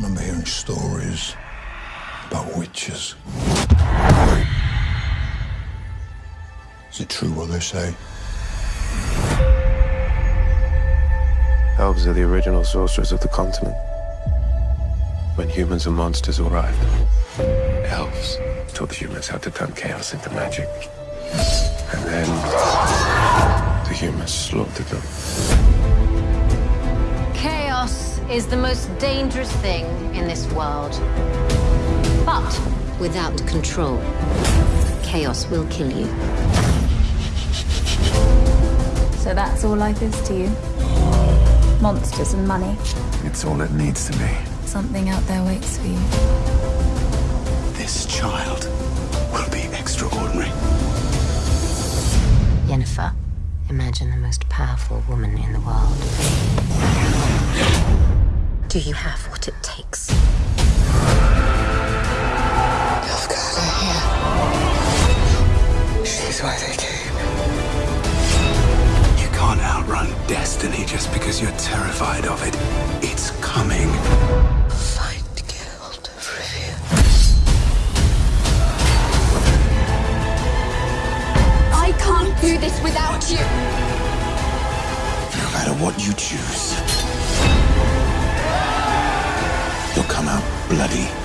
telling stories about witches. Is it true what they say? Elves are the original sorcerers of the continent. When humans and monsters arrived, elves taught the humans how to turn chaos into magic. And then the humans slaughtered them. Chaos is the most dangerous thing in this world. But without control, chaos will kill you. So that's all life is to you? Monsters and money. It's all it needs to be. Something out there waits for you. This child will be extraordinary. Yennefer, imagine the most powerful woman in the world. Do you have what it takes? I've got her here. She's why they came. You can't outrun destiny just because you're terrified of it. It's coming. Fight Geralt of Rivia. I can't do this without you. No matter what you choose, bloody